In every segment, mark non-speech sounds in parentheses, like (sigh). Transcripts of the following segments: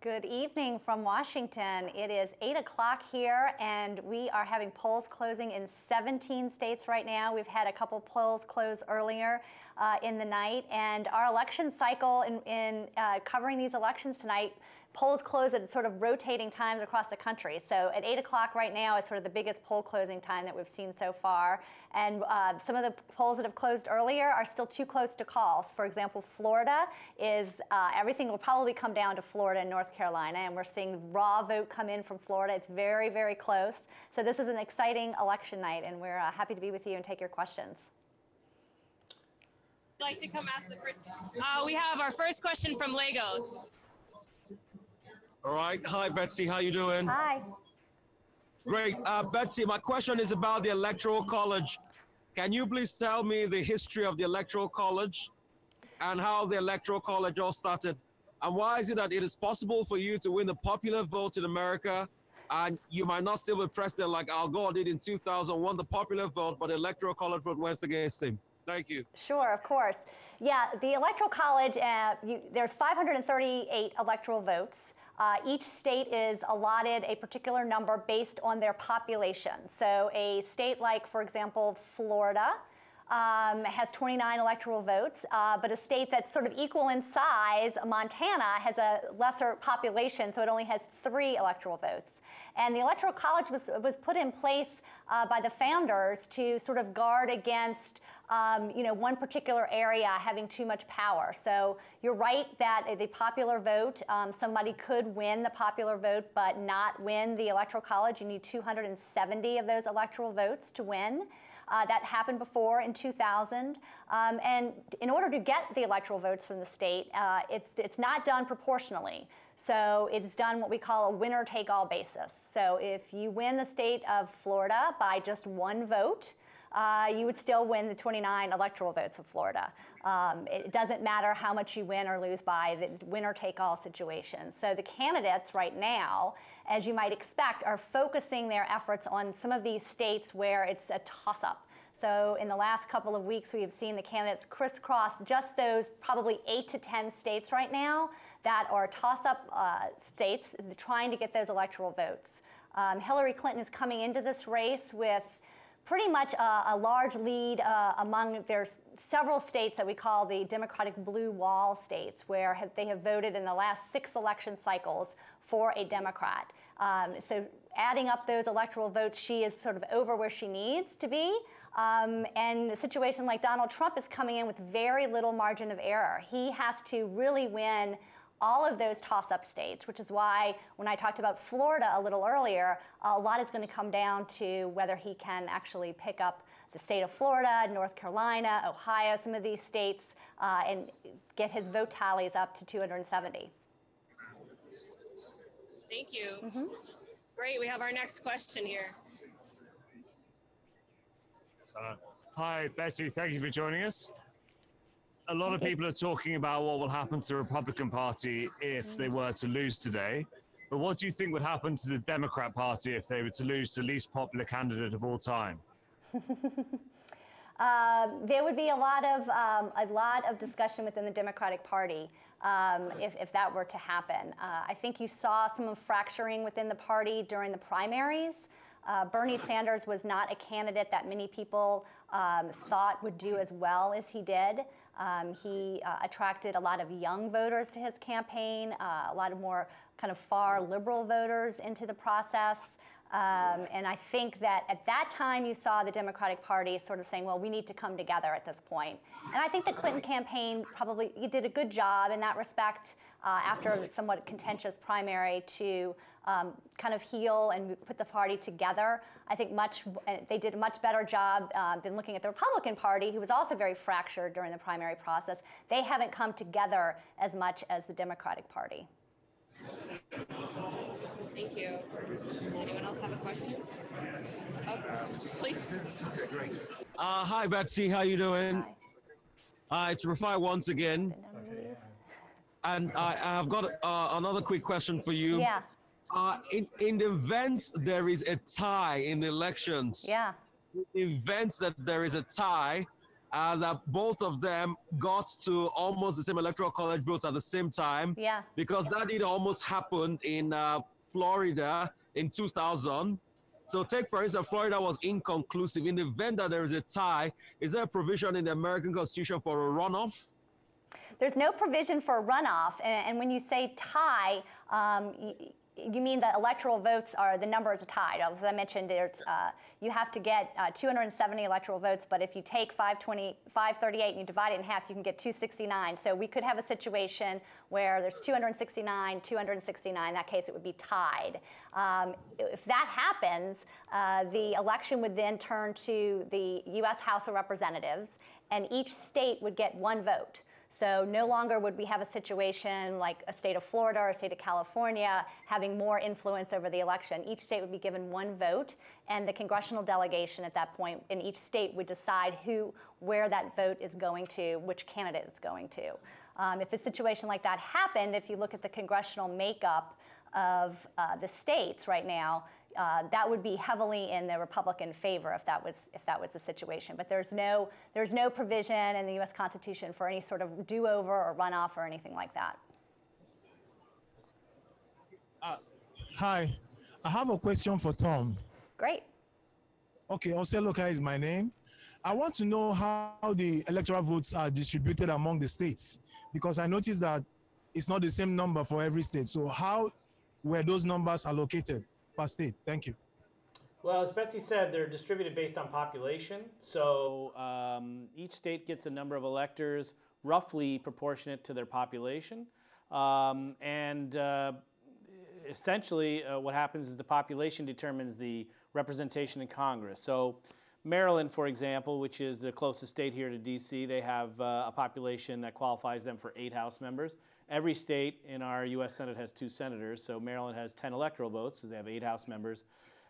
Good evening from Washington. It is 8 o'clock here, and we are having polls closing in 17 states right now. We've had a couple polls close earlier uh, in the night, and our election cycle in, in uh, covering these elections tonight polls close at sort of rotating times across the country. So at 8 o'clock right now is sort of the biggest poll closing time that we've seen so far. And uh, some of the polls that have closed earlier are still too close to call. For example, Florida is, uh, everything will probably come down to Florida and North Carolina. And we're seeing raw vote come in from Florida. It's very, very close. So this is an exciting election night, and we're uh, happy to be with you and take your questions like to come ask the first? Uh, we have our first question from Lagos. All right. Hi, Betsy. How you doing? Hi. Great. Uh, Betsy, my question is about the Electoral College. Can you please tell me the history of the Electoral College and how the Electoral College all started? And why is it that it is possible for you to win the popular vote in America and you might not still be president like Al Gore did in 2000, won the popular vote, but the Electoral College vote went against him? Thank you. Sure, of course. Yeah, the Electoral College, uh, you, there's 538 electoral votes. Uh, each state is allotted a particular number based on their population. So a state like, for example, Florida, um, has 29 electoral votes, uh, but a state that's sort of equal in size, Montana, has a lesser population, so it only has three electoral votes. And the Electoral College was, was put in place uh, by the founders to sort of guard against um, you know, one particular area having too much power. So you're right that the popular vote, um, somebody could win the popular vote but not win the electoral college. You need 270 of those electoral votes to win. Uh, that happened before in 2000. Um, and in order to get the electoral votes from the state, uh, it's, it's not done proportionally. So it's done what we call a winner take all basis. So if you win the state of Florida by just one vote, uh, you would still win the 29 electoral votes of Florida. Um, it doesn't matter how much you win or lose by the winner take all situation. So the candidates right now, as you might expect, are focusing their efforts on some of these states where it's a toss up. So in the last couple of weeks, we have seen the candidates crisscross just those probably eight to 10 states right now that are toss-up uh, states trying to get those electoral votes. Um, Hillary Clinton is coming into this race with pretty much a, a large lead uh, among there's several states that we call the Democratic blue wall states where have, they have voted in the last six election cycles for a Democrat. Um, so adding up those electoral votes, she is sort of over where she needs to be. Um, and a situation like Donald Trump is coming in with very little margin of error. He has to really win all of those toss-up states, which is why when I talked about Florida a little earlier, a lot is going to come down to whether he can actually pick up the state of Florida, North Carolina, Ohio, some of these states, uh, and get his vote tallies up to 270. Thank you. Mm -hmm. Great. We have our next question here. Uh, hi, Bessie. Thank you for joining us a lot of people are talking about what will happen to the Republican Party if they were to lose today. But what do you think would happen to the Democrat Party if they were to lose the least popular candidate of all time? uh, (laughs) there would be a lot of um, a lot of discussion within the Democratic Party um, if, if that were to happen. Uh, I think you saw some fracturing within the party during the primaries. Uh, Bernie Sanders was not a candidate that many people um, thought would do as well as he did. Um, he uh, attracted a lot of young voters to his campaign, uh, a lot of more kind of far liberal voters into the process. Um, and I think that at that time you saw the Democratic Party sort of saying, well, we need to come together at this point. And I think the Clinton campaign probably did a good job in that respect uh, after a somewhat contentious primary to um, kind of heal and put the party together. I think much uh, they did a much better job uh, than looking at the Republican Party, who was also very fractured during the primary process. They haven't come together as much as the Democratic Party. Thank you. Does anyone else have a question? Oh, please. Uh, hi, Betsy. How you doing? Hi. Uh, it's Rafai once again. And I, have got uh, another quick question for you. Yeah. Uh, in, in the event there is a tie in the elections, yeah. in the event that there is a tie, uh, that both of them got to almost the same electoral college votes at the same time. Yeah. Because that did almost happen in uh, Florida in 2000. So take, for instance, Florida was inconclusive. In the event that there is a tie, is there a provision in the American Constitution for a runoff? There's no provision for a runoff, and, and when you say tie, um, y- you mean that electoral votes are the numbers are tied. As I mentioned, uh, you have to get uh, 270 electoral votes, but if you take 520, 538 and you divide it in half, you can get 269. So we could have a situation where there's 269, 269. In that case, it would be tied. Um, if that happens, uh, the election would then turn to the U.S. House of Representatives, and each state would get one vote. So no longer would we have a situation like a state of Florida or a state of California having more influence over the election. Each state would be given one vote, and the congressional delegation at that point in each state would decide who, where that vote is going to, which candidate it's going to. Um, if a situation like that happened, if you look at the congressional makeup of uh, the states right now, uh, that would be heavily in the Republican favor if that was if that was the situation. But there's no there's no provision in the U.S. Constitution for any sort of do-over or runoff or anything like that. Hi, I have a question for Tom. Great. Okay, Oseloka is my name. I want to know how the electoral votes are distributed among the states because I noticed that it's not the same number for every state. So how were those numbers allocated Thank you. Well, as Betsy said, they're distributed based on population. So um, each state gets a number of electors roughly proportionate to their population. Um, and uh, essentially, uh, what happens is the population determines the representation in Congress. So Maryland, for example, which is the closest state here to DC, they have uh, a population that qualifies them for eight House members. Every state in our U.S. Senate has two senators, so Maryland has 10 electoral votes, so they have eight House members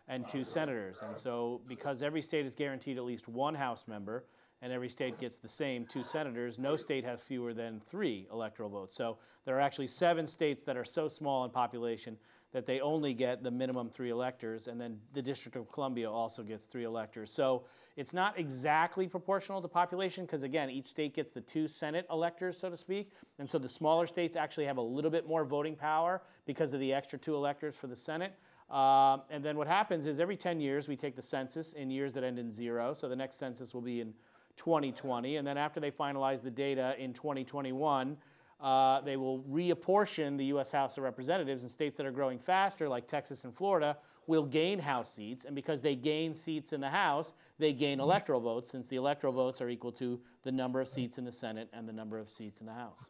and two senators. And so, because every state is guaranteed at least one House member, and every state gets the same two senators, no state has fewer than three electoral votes. So, there are actually seven states that are so small in population that they only get the minimum three electors, and then the District of Columbia also gets three electors. So, it's not exactly proportional to population because, again, each state gets the two Senate electors, so to speak. And so the smaller states actually have a little bit more voting power because of the extra two electors for the Senate. Um, and then what happens is every 10 years we take the census in years that end in zero. So the next census will be in 2020. And then after they finalize the data in 2021, uh, they will reapportion the U.S. House of Representatives and states that are growing faster, like Texas and Florida, will gain House seats. And because they gain seats in the House, they gain electoral votes, since the electoral votes are equal to the number of seats in the Senate and the number of seats in the House.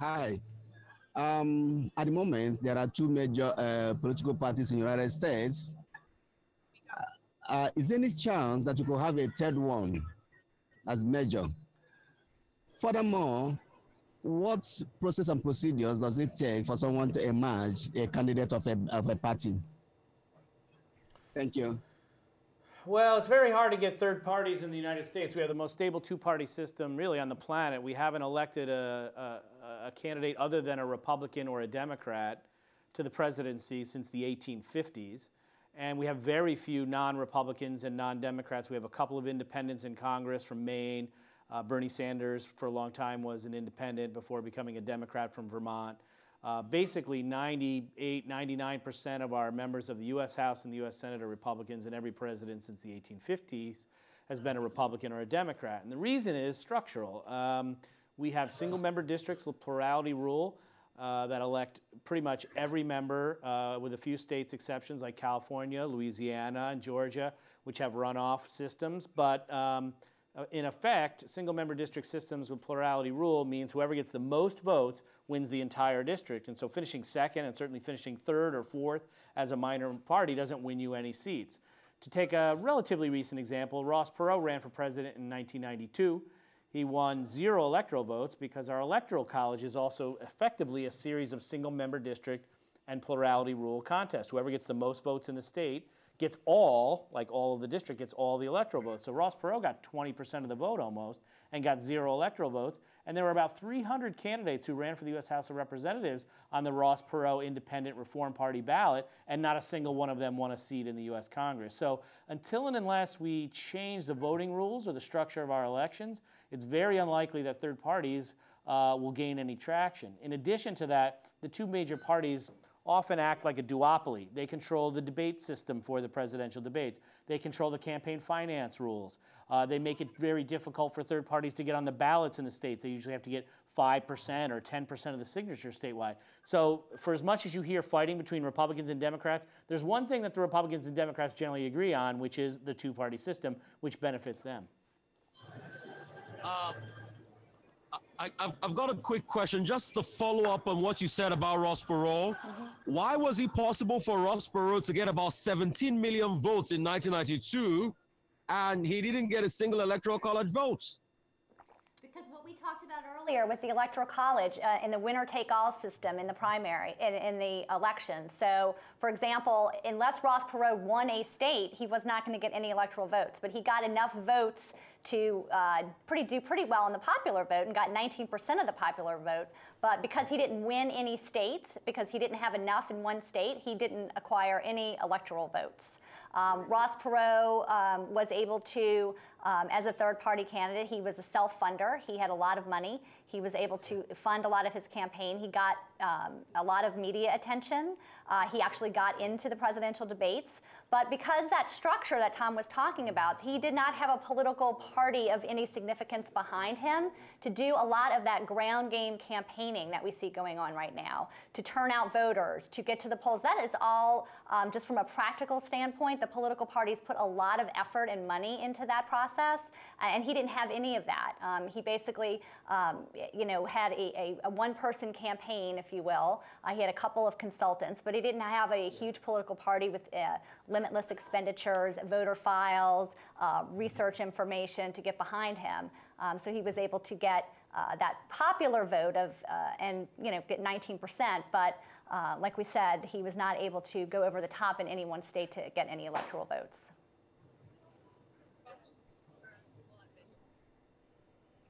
Hi. Um, at the moment, there are two major uh, political parties in the United States. Uh, uh, is there any chance that you could have a third one as major? Furthermore, what process and procedures does it take for someone to emerge a candidate of a, of a party? Thank you. Well, it's very hard to get third parties in the United States. We have the most stable two-party system really on the planet. We haven't elected a, a, a, candidate other than a Republican or a Democrat to the presidency since the 1850s. And we have very few non-Republicans and non-Democrats. We have a couple of independents in Congress from Maine. Uh, Bernie Sanders, for a long time, was an independent before becoming a Democrat from Vermont. Uh, basically, 98, 99% of our members of the U.S. House and the U.S. Senate are Republicans, and every president since the 1850s has been a Republican or a Democrat. And the reason is structural. Um, we have single member districts with plurality rule uh, that elect pretty much every member, uh, with a few states exceptions like California, Louisiana, and Georgia, which have runoff systems. But um, Uh, in effect, single member district systems with plurality rule means whoever gets the most votes wins the entire district. And so finishing second and certainly finishing third or fourth as a minor party doesn't win you any seats. To take a relatively recent example, Ross Perot ran for president in 1992. He won zero electoral votes because our electoral college is also effectively a series of single member district and plurality rule contests. Whoever gets the most votes in the state gets all, like all of the district, gets all the electoral votes. So Ross Perot got 20% of the vote almost and got zero electoral votes. And there were about 300 candidates who ran for the U.S. House of Representatives on the Ross Perot Independent Reform Party ballot, and not a single one of them won a seat in the U.S. Congress. So until and unless we change the voting rules or the structure of our elections, it's very unlikely that third parties uh, will gain any traction. In addition to that, the two major parties often act like a duopoly. They control the debate system for the presidential debates. They control the campaign finance rules. Uh, they make it very difficult for third parties to get on the ballots in the states. They usually have to get 5% or 10% of the signatures statewide. So, for as much as you hear fighting between Republicans and Democrats, there's one thing that the Republicans and Democrats generally agree on, which is the two party system, which benefits them. Uh, I, I've, I've got a quick question just to follow up on what you said about Ross Perot. Why was it possible for Ross Perot to get about 17 million votes in 1992 and he didn't get a single electoral college vote? Because what we talked about earlier with the electoral college uh, in the winner take all system in the primary, in, in the election. So, for example, unless Ross Perot won a state, he was not going to get any electoral votes. But he got enough votes to uh, pretty, do pretty well in the popular vote and got 19% of the popular vote. But because he didn't win any states, because he didn't have enough in one state, he didn't acquire any electoral votes. Um, Ross Perot um, was able to, um, as a third party candidate, he was a self funder. He had a lot of money. He was able to fund a lot of his campaign. He got um, a lot of media attention. Uh, he actually got into the presidential debates. But because that structure that Tom was talking about, he did not have a political party of any significance behind him to do a lot of that ground game campaigning that we see going on right now, to turn out voters, to get to the polls. That is all, um, just from a practical standpoint, the political parties put a lot of effort and money into that process, and he didn't have any of that. Um, he basically, um, you know, had a, a, a one-person campaign, if you will. Uh, he had a couple of consultants, but he didn't have a huge political party with uh, limitless expenditures, voter files, uh, research information to get behind him. Um, so he was able to get uh, that popular vote of, uh, and you know, get 19%, but uh, like we said, he was not able to go over the top in any one state to get any electoral votes.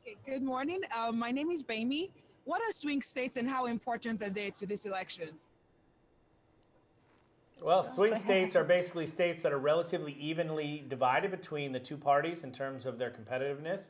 Okay, good morning. Uh, my name is Baimi. What are swing states and how important are they to this election? Well, swing states are basically states that are relatively evenly divided between the two parties in terms of their competitiveness.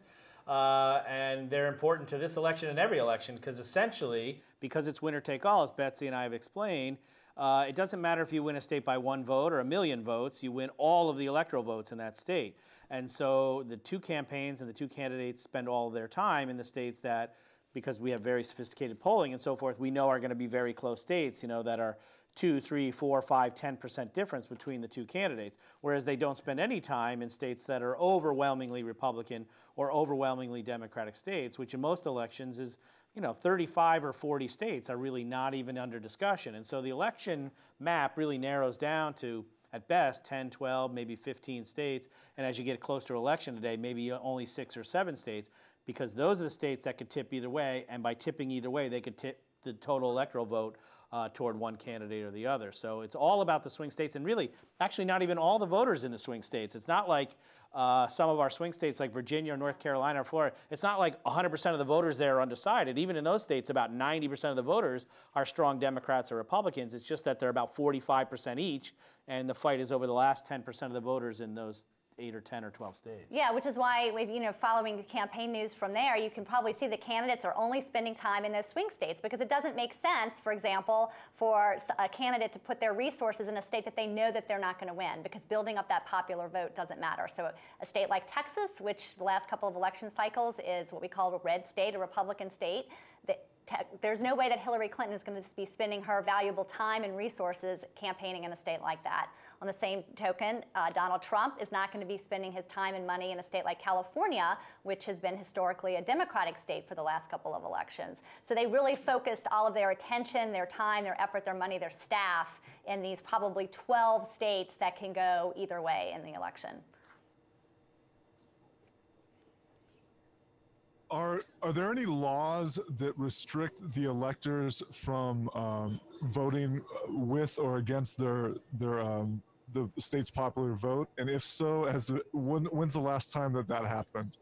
Uh, and they're important to this election and every election because essentially, because it's winner take all, as Betsy and I have explained, uh, it doesn't matter if you win a state by one vote or a million votes, you win all of the electoral votes in that state. And so the two campaigns and the two candidates spend all of their time in the states that, because we have very sophisticated polling and so forth, we know are going to be very close states, you know, that are two, three, four, five, 10% difference between the two candidates, whereas they don't spend any time in states that are overwhelmingly Republican or overwhelmingly Democratic states, which in most elections is, you know, 35 or 40 states are really not even under discussion. And so the election map really narrows down to, at best, 10, 12, maybe 15 states. And as you get close to election today, maybe only six or seven states, because those are the states that could tip either way. And by tipping either way, they could tip the total electoral vote uh, toward one candidate or the other. So it's all about the swing states, and really, actually, not even all the voters in the swing states. It's not like uh, some of our swing states like Virginia or North Carolina or Florida. It's not like 100% of the voters there are undecided. Even in those states, about 90% of the voters are strong Democrats or Republicans. It's just that they're about 45% each, and the fight is over the last 10% of the voters in those eight or 10 or 12 states. Yeah, which is why, with, you know, following the campaign news from there, you can probably see the candidates are only spending time in those swing states because it doesn't make sense, for example, for a candidate to put their resources in a state that they know that they're not going to win because building up that popular vote doesn't matter. So a state like Texas, which the last couple of election cycles is what we call a red state, a Republican state, the, there's no way that Hillary Clinton is going to be spending her valuable time and resources campaigning in a state like that. On the same token, uh, Donald Trump is not going to be spending his time and money in a state like California, which has been historically a Democratic state for the last couple of elections. So they really focused all of their attention, their time, their effort, their money, their staff in these probably 12 states that can go either way in the election. Are are there any laws that restrict the electors from um, voting with or against their their um, the state's popular vote? And if so, as when, when's the last time that that happened?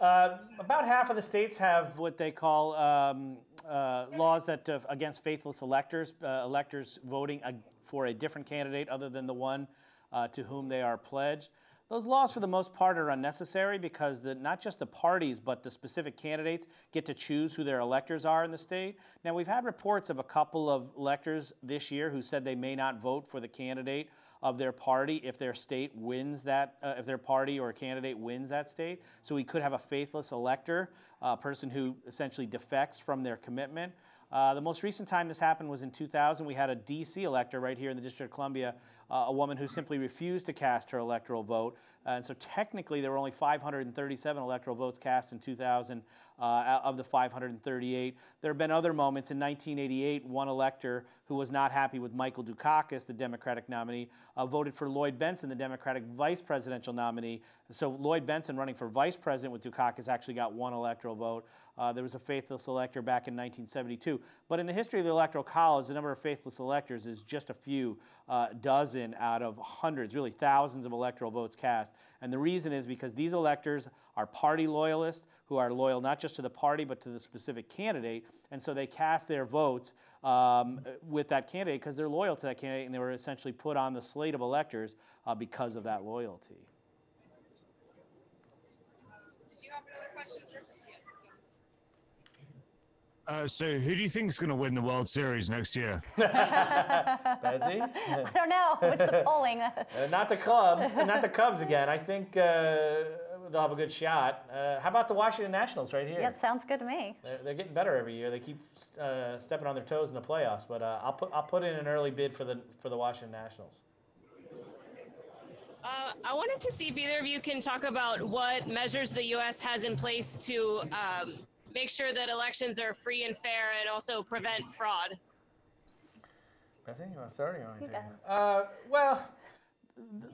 Uh, about half of the states have what they call um, uh, laws that uh, against faithless electors, uh, electors voting for a different candidate other than the one uh, to whom they are pledged. Those laws, for the most part, are unnecessary because the, not just the parties, but the specific candidates get to choose who their electors are in the state. Now, we've had reports of a couple of electors this year who said they may not vote for the candidate of their party if their state wins that, uh, if their party or candidate wins that state. So we could have a faithless elector, a person who essentially defects from their commitment. Uh, the most recent time this happened was in 2000. We had a DC elector right here in the District of Columbia, uh, a woman who simply refused to cast her electoral vote. and so technically, there were only 537 electoral votes cast in 2000 uh, of the 538. There have been other moments. In 1988, one elector who was not happy with Michael Dukakis, the Democratic nominee, uh, voted for Lloyd Bentsen, the Democratic vice presidential nominee. So Lloyd Bentsen, running for vice president with Dukakis, actually got one electoral vote. Uh, there was a faithless elector back in 1972. But in the history of the Electoral College, the number of faithless electors is just a few uh, dozen out of hundreds, really thousands of electoral votes cast. And the reason is because these electors are party loyalists who are loyal not just to the party but to the specific candidate. And so they cast their votes um, with that candidate because they're loyal to that candidate and they were essentially put on the slate of electors uh, because of that loyalty. Did you have another question? Sure. Uh, so, who do you think is going to win the World Series next year? (laughs) Betsy? I don't know. What's the polling? (laughs) Uh, not the Cubs, not the Cubs again. I think uh, they'll have a good shot. Uh, how about the Washington Nationals right here? yeah, sounds good to me. They're, they're getting better every year. They keep uh, stepping on their toes in the playoffs. But uh, I'll put I'll put in an early bid for the for the Washington Nationals. Uh, I wanted to see if either of you can talk about what measures the U.S. has in place to um, make sure that elections are free and fair and also prevent fraud. Betsy, you want to start? Or you want me to? Uh, well,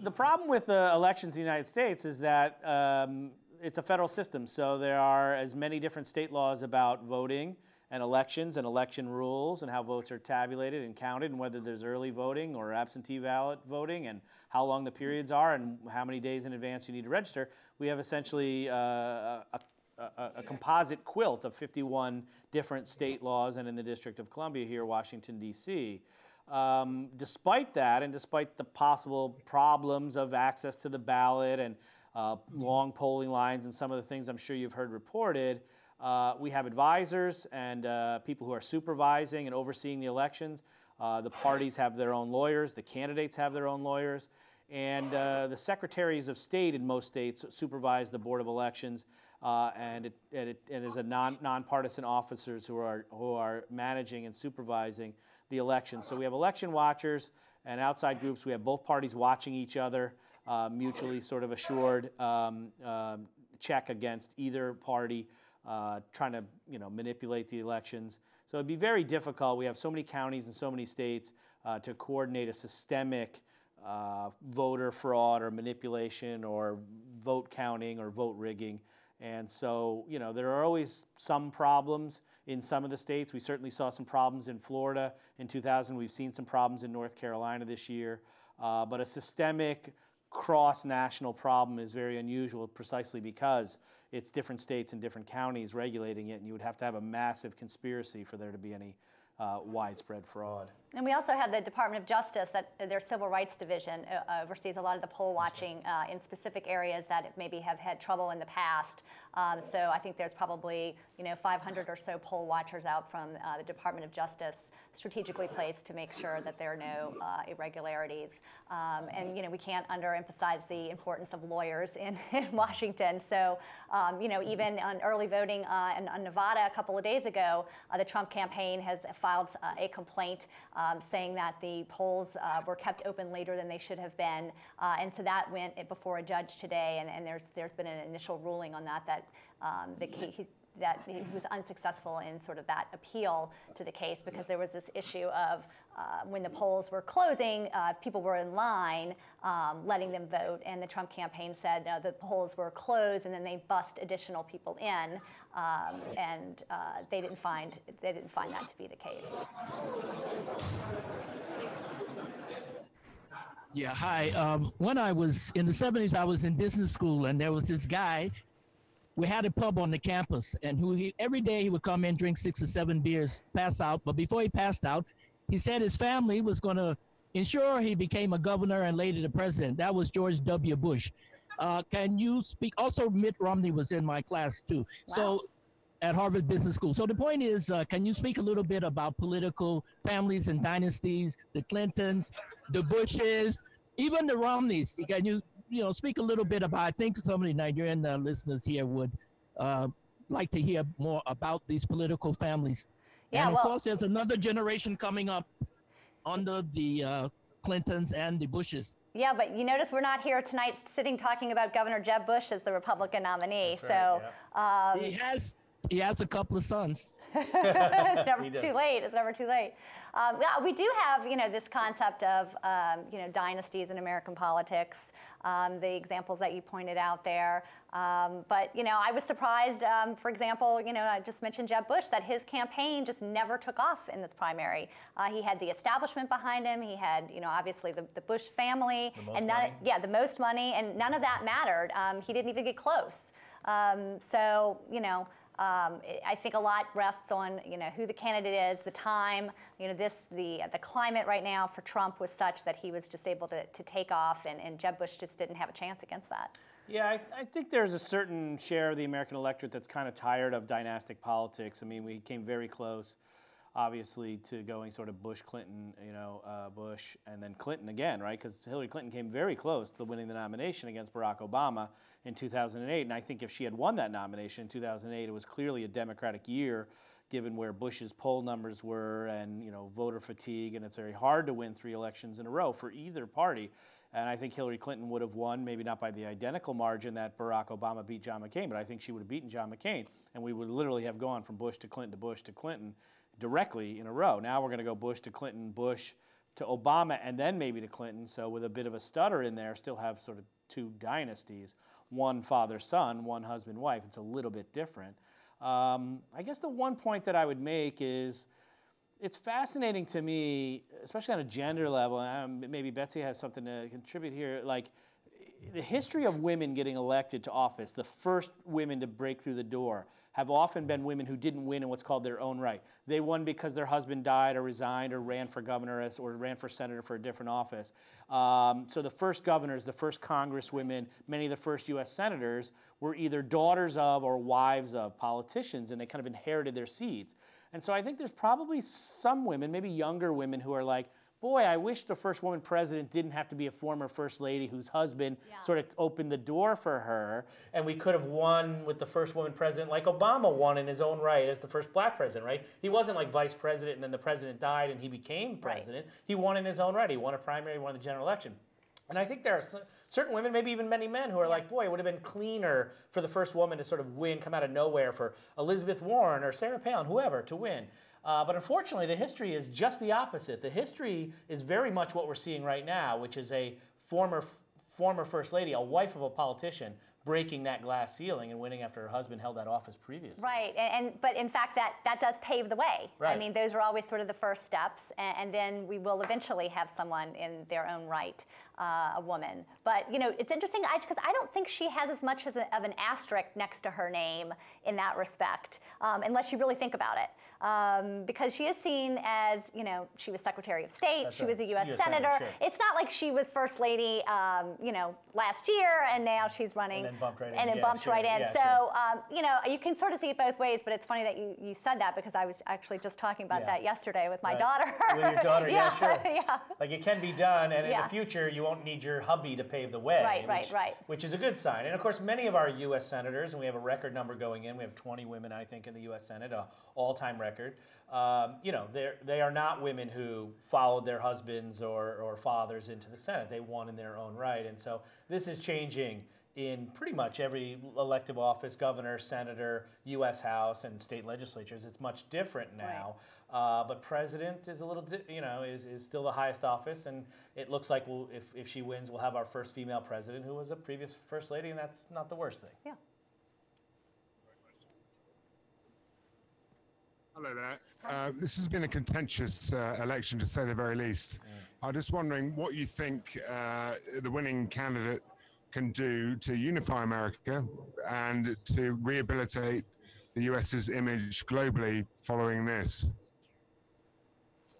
the problem with the elections in the United States is that um, it's a federal system, so there are as many different state laws about voting and elections and election rules and how votes are tabulated and counted and whether there's early voting or absentee ballot voting and how long the periods are and how many days in advance you need to register. We have essentially uh, a, a, a composite quilt of 51 different state laws and in the District of Columbia here, Washington, D.C. Um, despite that, and despite the possible problems of access to the ballot and uh, long polling lines and some of the things I'm sure you've heard reported, uh, we have advisors and uh, people who are supervising and overseeing the elections. Uh, the parties have their own lawyers, the candidates have their own lawyers, and uh, the secretaries of state in most states supervise the Board of Elections. Uh, and, it, and, it, and there's a non, nonpartisan officers who are, who are managing and supervising the election. So we have election watchers and outside groups. We have both parties watching each other, uh, mutually sort of assured um, um, check against either party uh, trying to you know manipulate the elections. So it'd be very difficult. We have so many counties and so many states uh, to coordinate a systemic uh, voter fraud or manipulation or vote counting or vote rigging. And so, you know, there are always some problems in some of the states. We certainly saw some problems in Florida in 2000. We've seen some problems in North Carolina this year. Uh, but a systemic cross national problem is very unusual precisely because it's different states and different counties regulating it, and you would have to have a massive conspiracy for there to be any uh, widespread fraud. And we also have the Department of Justice, that uh, their Civil Rights Division uh, oversees a lot of the poll watching uh, in specific areas that maybe have had trouble in the past. Um, so I think there's probably you know 500 or so poll watchers out from uh, the Department of Justice strategically placed to make sure that there are no uh, irregularities. Um, and you know we can't underemphasize the importance of lawyers in, (laughs) in Washington. So um, you know even on early voting uh, in, on Nevada a couple of days ago, uh, the Trump campaign has filed uh, a complaint um, saying that the polls uh, were kept open later than they should have been. Uh, and so that went before a judge today, and, and there's there's been an initial ruling on that that um, the, he, that he was unsuccessful in sort of that appeal to the case because there was this issue of uh, when the polls were closing, uh, people were in line um, letting them vote, and the Trump campaign said no, the polls were closed, and then they bust additional people in, um, and uh, they didn't find they didn't find that to be the case. Yeah, hi. Um, when I was in the 70s, I was in business school, and there was this guy. We had a pub on the campus, and who he every day he would come in, drink six or seven beers, pass out. But before he passed out, he said his family was going to ensure he became a governor and later the president. That was George W. Bush. Uh, can you speak? Also, Mitt Romney was in my class too. So at Harvard Business School. So the point is, uh, can you speak a little bit about political families and dynasties, the Clintons, the Bushes, even the Romneys? Can you, you know, speak a little bit about? I think some of the Nigerian uh, listeners here would uh, like to hear more about these political families. Yeah, and of well- course, there's another generation coming up under the uh, Clintons and the Bushes. Yeah, but you notice we're not here tonight sitting talking about Governor Jeb Bush as the Republican nominee. That's right, so um, He has he has a couple of sons. (laughs) it's never too late. It's never too late. Um, yeah, we do have, you know, this concept of, um, you know, dynasties in American politics. Um, the examples that you pointed out there. Um, but you know, I was surprised. Um, for example, you know, I just mentioned Jeb Bush that his campaign just never took off in this primary. Uh, he had the establishment behind him. He had, you know, obviously the, the Bush family, The most and none, money. yeah, the most money, and none of that mattered. Um, he didn't even get close. Um, so, you know, um, I- think a lot rests on, you know, who the candidate is, the time, you know, this, the, the climate right now for Trump was such that he was just able to, to take off and, and Jeb Bush just didn't have a chance against that. Yeah, I, I think there's a certain share of the American electorate that's kind of tired of dynastic politics. I mean, we came very close, obviously, to going sort of Bush, Clinton, you know, uh, Bush, and then Clinton again, right? Because Hillary Clinton came very close to winning the nomination against Barack Obama in 2008. And I think if she had won that nomination in 2008, it was clearly a Democratic year, given where Bush's poll numbers were and you know voter fatigue, and it's very hard to win three elections in a row for either party. And I think Hillary Clinton would have won, maybe not by the identical margin that Barack Obama beat John McCain, but I think she would have beaten John McCain. And we would literally have gone from Bush to Clinton to Bush to Clinton directly in a row. Now we're going to go Bush to Clinton, Bush to Obama, and then maybe to Clinton. So with a bit of a stutter in there, still have sort of two dynasties one father son, one husband wife. It's a little bit different. Um, I guess the one point that I would make is it's fascinating to me, especially on a gender level. and um, maybe Betsy has something to contribute here. Like the history of women getting elected to office, the first women to break through the door, have often been women who didn't win in what's called their own right. They won because their husband died or resigned or ran for governor or ran for senator for a different office. Um, so the first governors, the first congresswomen, many of the first U.S. senators were either daughters of or wives of politicians, and they kind of inherited their seeds. And so I think there's probably some women, maybe younger women, who are like, boy, I wish the first woman president didn't have to be a former first lady whose husband Yeah. sort of opened the door for her. And we could have won with the first woman president, like Obama won in his own right as the first black president, right? He wasn't like vice president and then the president died and he became Right. president. He won in his own right. He won a primary, won the general election. And I think there are certain women, maybe even many men, who are like, boy, it would have been cleaner for the first woman to sort of win, come out of nowhere for Elizabeth Warren or Sarah Palin, whoever, to win. Uh, but unfortunately, the history is just the opposite. The history is very much what we're seeing right now, which is a former former first lady, a wife of a politician, breaking that glass ceiling and winning after her husband held that office previously. Right, and, and but in fact that that does pave the way. Right. I mean, those are always sort of the first steps, and, and then we will eventually have someone in their own right, uh, a woman. But you know, it's interesting because I, don't think she has as much as a, of an asterisk next to her name in that respect, um, unless you really think about it. Um, because she is seen as, you know, she was Secretary of State, That's she right. was a U.S. Senator, senator. sure. It's not like she was First Lady, um, you know, last year, and now she's running, then bumped right in. and then Yeah, bumped sure. right in. Yeah, so sure. um, you know, you can sort of see it both ways, but it's funny that you, you said that because I was actually just talking about Yeah. that yesterday with my Right. daughter. With your (laughs) daughter, yeah, sure. yeah. Like it can be done, and in the future, you won't need your hubby to pave the way. Right, right, which, right. Which is a good sign. And of course, many of our U.S. senators, and we have a record number going in. We have 20 women, I think, in the U.S. Senate, a all-time record. Um, you know, they they are not women who followed their husbands or, or fathers into the Senate. They won in their own right, and so this is changing in pretty much every elective office, governor, senator, U.S. House, and state legislatures. It's much different now. Uh, but president is a little, di- you know, is, is still the highest office, and it looks like we'll, if, if she wins, we'll have our first female president who was a previous first lady, and that's not the worst thing. Yeah. Hello there. Uh, this has been a contentious uh, election, to say the very least. I'm just wondering what you think uh, the winning candidate can do to unify America and to rehabilitate the US's image globally following this.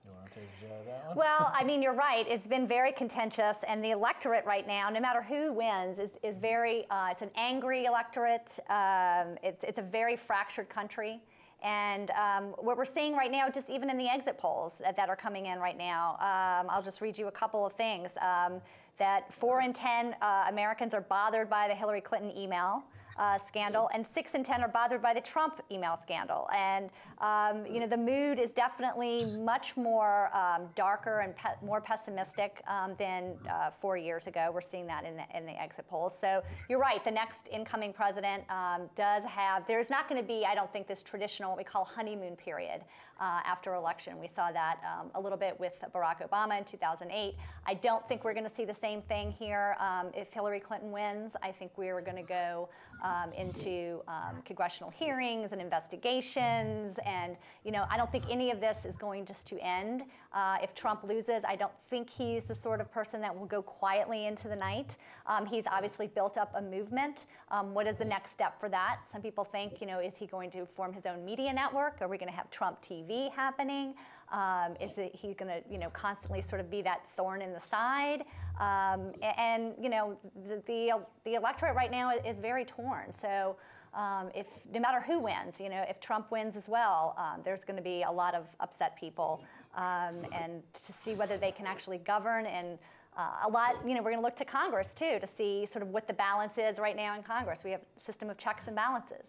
You want to take that one? Well, I mean, you're right. It's been very contentious, and the electorate right now, no matter who wins, is, is very, uh, it's an angry electorate. Um, it's, it's a very fractured country. And um, what we're seeing right now, just even in the exit polls that, that are coming in right now, um, I'll just read you a couple of things. Um, that four in 10 uh, Americans are bothered by the Hillary Clinton email uh, scandal, and six in 10 are bothered by the Trump email scandal. And, um, you know, the mood is definitely much more um, darker and pe more pessimistic um, than uh, four years ago. We're seeing that in the, in the exit polls. So you're right, the next incoming president um, does have, there's not going to be, I don't think, this traditional, what we call honeymoon period uh, after election. We saw that um, a little bit with Barack Obama in 2008. I don't think we're going to see the same thing here um, if Hillary Clinton wins. I think we're going to go um, into um, congressional hearings and investigations. And, you know, I don't think any of this is going just to end. Uh, if Trump loses, I don't think he's the sort of person that will go quietly into the night. Um, he's obviously built up a movement. Um, what is the next step for that? Some people think, you know, is he going to form his own media network? Are we going to have Trump TV happening? Um, is he going to, you know, constantly sort of be that thorn in the side? Um, and, you know, the, the, the, electorate right now is very torn. So um, if, no matter who wins, you know, if Trump wins as well, um, there's going to be a lot of upset people. Um, and to see whether they can actually govern and uh, a lot, you know, we're going to look to Congress too to see sort of what the balance is right now in Congress. We have a system of checks and balances.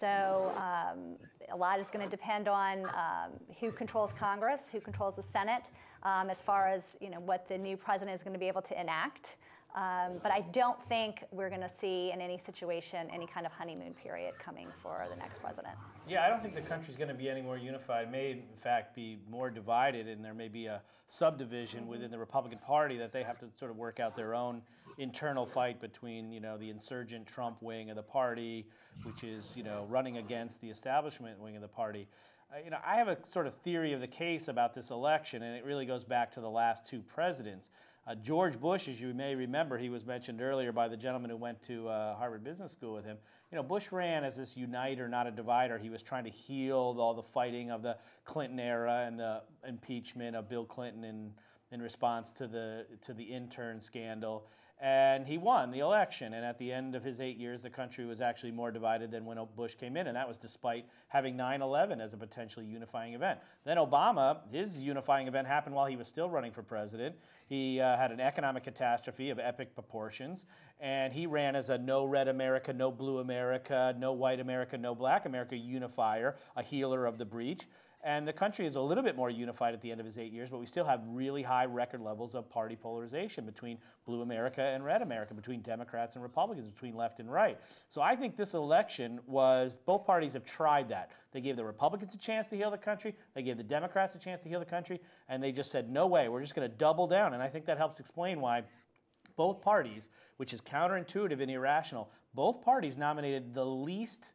So um, a lot is going to depend on um, who controls Congress, who controls the Senate, um, as far as you know what the new president is going to be able to enact. Um, but I don't think we're going to see in any situation any kind of honeymoon period coming for the next president. Yeah, I don't think the country's going to be any more unified. It may, in fact, be more divided, and there may be a subdivision mm-hmm. within the Republican Party that they have to sort of work out their own internal fight between, you know, the insurgent Trump wing of the party, which is, you know, running against the establishment wing of the party. Uh, you know, I have a sort of theory of the case about this election, and it really goes back to the last two presidents. Uh, George Bush, as you may remember, he was mentioned earlier by the gentleman who went to uh, Harvard Business School with him. You know, Bush ran as this uniter, not a divider. He was trying to heal all the fighting of the Clinton era and the impeachment of Bill Clinton in, in response to the, to the intern scandal and he won the election. And at the end of his eight years, the country was actually more divided than when Bush came in, and that was despite having 9 11 as a potentially unifying event. Then Obama, his unifying event happened while he was still running for president. He uh, had an economic catastrophe of epic proportions, and he ran as a no red America, no blue America, no white America, no black America unifier, a healer of the breach. And the country is a little bit more unified at the end of his eight years, but we still have really high record levels of party polarization between blue America and red America, between Democrats and Republicans, between left and right. So I think this election was, both parties have tried that. They gave the Republicans a chance to heal the country, they gave the Democrats a chance to heal the country, and they just said, no way, we're just going to double down. And I think that helps explain why both parties, which is counterintuitive and irrational, both parties nominated the least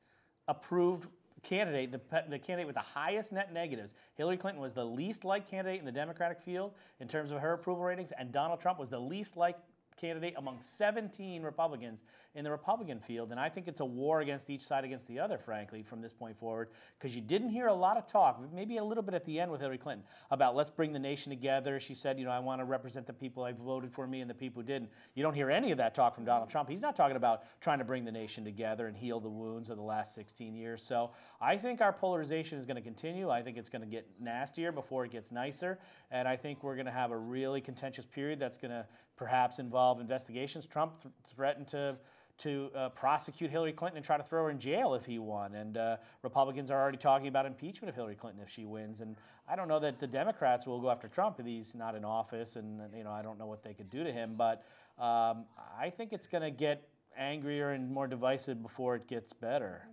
approved candidate, the, the candidate with the highest net negatives. Hillary Clinton was the least liked candidate in the Democratic field in terms of her approval ratings, and Donald Trump was the least liked candidate among 17 Republicans in the Republican field. And I think it's a war against each side against the other, frankly, from this point forward, because you didn't hear a lot of talk, maybe a little bit at the end with Hillary Clinton, about let's bring the nation together. She said, you know, I want to represent the people who voted for me and the people who didn't. You don't hear any of that talk from Donald Trump. He's not talking about trying to bring the nation together and heal the wounds of the last 16 years. So I think our polarization is going to continue. I think it's going to get nastier before it gets nicer. And I think we're going to have a really contentious period that's going to perhaps involve investigations. Trump th threatened to to uh, prosecute Hillary Clinton and try to throw her in jail if he won. And uh, Republicans are already talking about impeachment of Hillary Clinton if she wins. And I don't know that the Democrats will go after Trump if he's not in office. And you know, I don't know what they could do to him. But um, I think it's going to get angrier and more divisive before it gets better.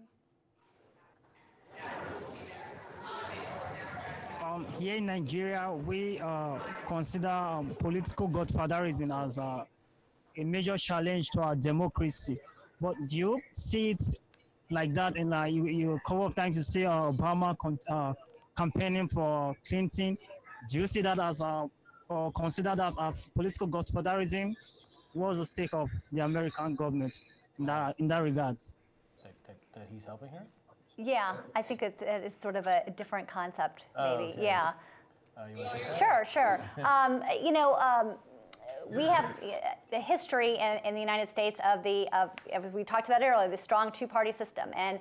Um, here in Nigeria, we uh, consider um, political godfatherism as uh, a major challenge to our democracy. But do you see it like that? And uh, you, you a couple of times you see uh, Obama uh, campaigning for Clinton. Do you see that as a, or consider that as political godfatherism? What's the stake of the American government in that, in that regards? That, that, that he's helping her? Yeah, I think it's, it's sort of a different concept, Oh, maybe. okay. Yeah. Uh, you wanna take that? Sure, sure. (laughs) um, you know, um, we have (laughs) the history in, in the United States of the, of, as we talked about earlier, the strong two-party system. And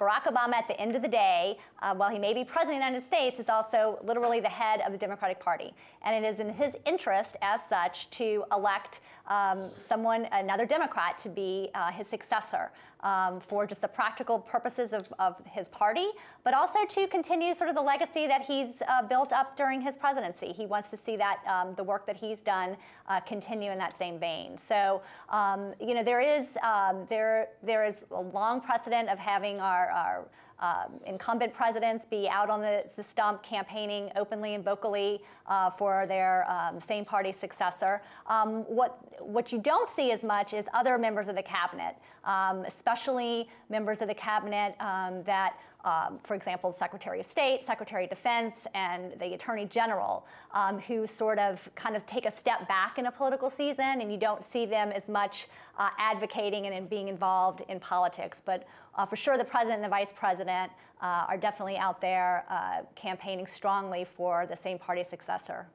Barack Obama, at the end of the day, uh, while he may be president of the United States, is also literally the head of the Democratic Party. And it is in his interest, as such, to elect um, someone, another Democrat, to be uh, his successor um, for just the practical purposes of, of his party, but also to continue sort of the legacy that he's uh, built up during his presidency. He wants to see that um, the work that he's done uh, continue in that same vein. So, um, you know, there is um, there there is a long precedent of having our, our um, incumbent presidents be out on the, the stump campaigning openly and vocally uh, for their um, same party successor. Um, what, what you don't see as much is other members of the cabinet, um, especially members of the cabinet um, that um, for example, Secretary of State, Secretary of Defense, and the Attorney General, um, who sort of kind of take a step back in a political season, and you don't see them as much uh, advocating and in being involved in politics. But uh, for sure, the President and the Vice President uh, are definitely out there uh, campaigning strongly for the same party successor.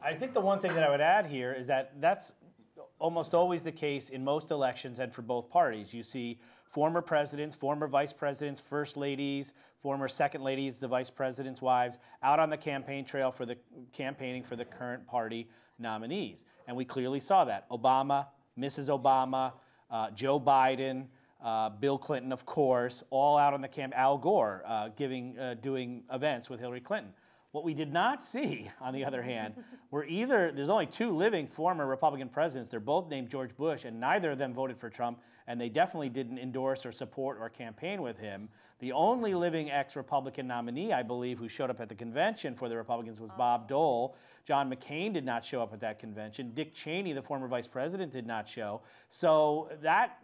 I think the one thing that I would add here is that that's almost always the case in most elections and for both parties. You see former presidents, former vice presidents, first ladies, former second ladies, the vice president's wives, out on the campaign trail for the campaigning for the current party nominees. And we clearly saw that. Obama, Mrs. Obama, uh, Joe Biden, uh, Bill Clinton, of course, all out on the camp. Al Gore uh, giving, uh, doing events with Hillary Clinton. What we did not see, (laughs) on the other hand, (laughs) were either, there's only two living former Republican presidents. They're both named George Bush, and neither of them voted for Trump, and they definitely didn't endorse or support or campaign with him. The only living ex Republican nominee, I believe, who showed up at the convention for the Republicans was oh. Bob Dole. John McCain did not show up at that convention. Dick Cheney, the former vice president, did not show. So that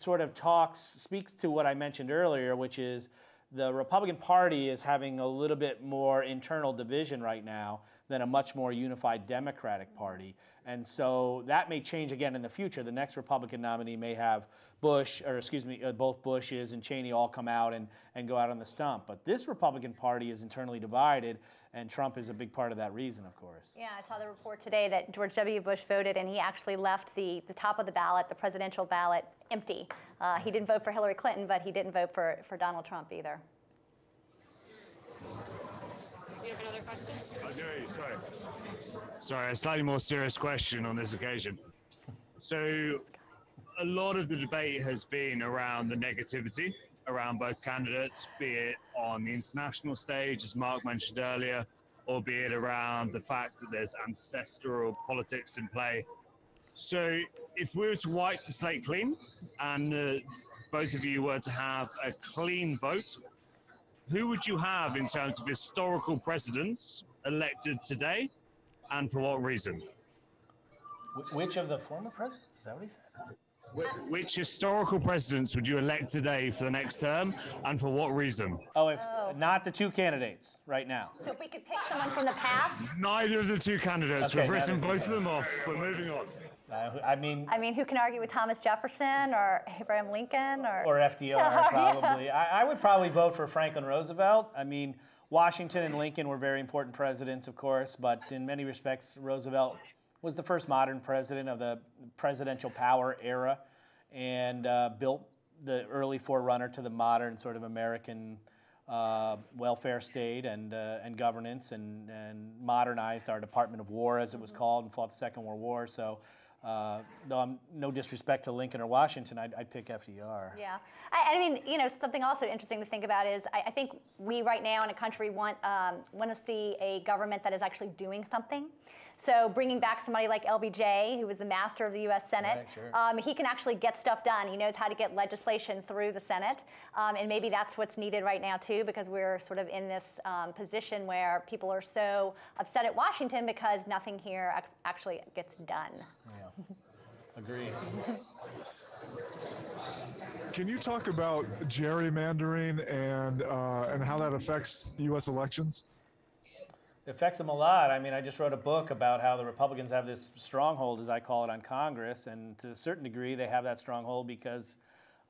sort of talks, speaks to what I mentioned earlier, which is the Republican Party is having a little bit more internal division right now than a much more unified Democratic Party. And so that may change again in the future. The next Republican nominee may have Bush, or excuse me, uh, both Bushes and Cheney all come out and, and go out on the stump. But this Republican Party is internally divided, and Trump is a big part of that reason, of course. Yeah, I saw the report today that George W. Bush voted, and he actually left the, the top of the ballot, the presidential ballot, empty. Uh, he didn't vote for Hillary Clinton, but he didn't vote for, for Donald Trump either. Do you have another question? I do, sorry. Sorry, a slightly more serious question on this occasion. So, a lot of the debate has been around the negativity around both candidates, be it on the international stage, as Mark mentioned earlier, or be it around the fact that there's ancestral politics in play. So, if we were to wipe the slate clean and uh, both of you were to have a clean vote, who would you have in terms of historical presidents elected today and for what reason? Which of the former presidents? Is that what he said? Which historical presidents would you elect today for the next term and for what reason? Oh, if not the two candidates right now. So if we could pick someone from the past, Neither of the two candidates. Okay, We've written both of them off. We're moving on. Uh, I mean, I mean, who can argue with Thomas Jefferson or Abraham Lincoln or? or FDR (laughs) Yeah. probably. I, I would probably vote for Franklin Roosevelt. I mean, Washington and Lincoln were very important presidents, of course, but in many respects, Roosevelt was the first modern president of the presidential power era and uh, built the early forerunner to the modern sort of American uh, welfare state and, uh, and governance and, and modernized our Department of War, as it was called, and fought the Second World War. So, uh, though I'm no disrespect to Lincoln or Washington, I'd, I'd pick FDR. Yeah, I, I mean, you know, something also interesting to think about is I, I think we right now in a country want um, want to see a government that is actually doing something. So bringing back somebody like LBJ, who was the master of the U.S. Senate, Right, sure. um, he can actually get stuff done. He knows how to get legislation through the Senate, um, and maybe that's what's needed right now too, because we're sort of in this um, position where people are so upset at Washington because nothing here ac- actually gets done. Yeah. Agree. Can you talk about gerrymandering and uh, and how that affects U.S. elections? It affects them a lot. I mean, I just wrote a book about how the Republicans have this stronghold, as I call it, on Congress, and to a certain degree, they have that stronghold because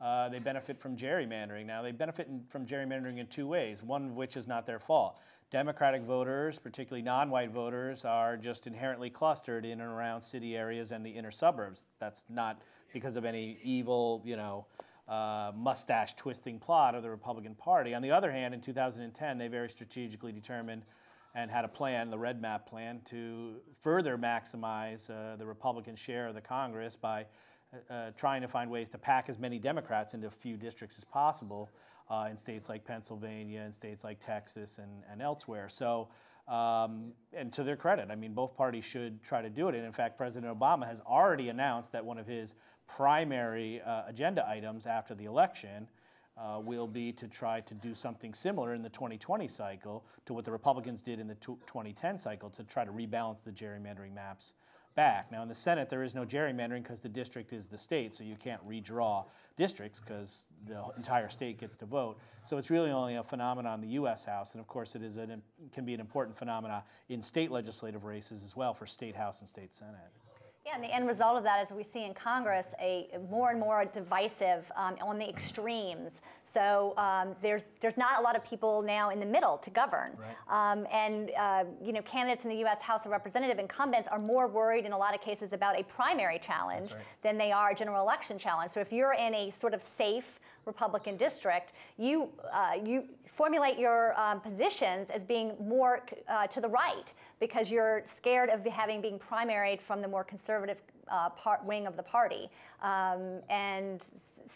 uh, they benefit from gerrymandering. Now, they benefit in, from gerrymandering in two ways, one of which is not their fault. Democratic voters, particularly non white voters, are just inherently clustered in and around city areas and the inner suburbs. That's not because of any evil, you know, uh, mustache twisting plot of the Republican Party. On the other hand, in 2010, they very strategically determined and had a plan, the Red Map plan, to further maximize uh, the Republican share of the Congress by uh, uh trying to find ways to pack as many Democrats into a few districts as possible uh, in states like Pennsylvania and states like Texas and, and elsewhere. So, um, and to their credit, I mean, both parties should try to do it. And in fact, President Obama has already announced that one of his primary uh, agenda items after the election uh, will be to try to do something similar in the 2020 cycle to what the Republicans did in the 2010 cycle to try to rebalance the gerrymandering maps back. Now, in the Senate, there is no gerrymandering because the district is the state, so you can't redraw districts because the entire state gets to vote. So it's really only a phenomenon in the U.S. House, and of course, it is an, can be an important phenomenon in state legislative races as well for state House and state Senate. Yeah, and the end result of that is we see in Congress a more and more divisive um, on the extremes. So um, there's there's not a lot of people now in the middle to govern, right. um, and uh, you know candidates in the U.S. House of Representative incumbents are more worried in a lot of cases about a primary challenge right. than they are a general election challenge. So if you're in a sort of safe Republican district, you uh, you formulate your um, positions as being more uh, to the right because you're scared of having being primaried from the more conservative uh, part, wing of the party. Um, and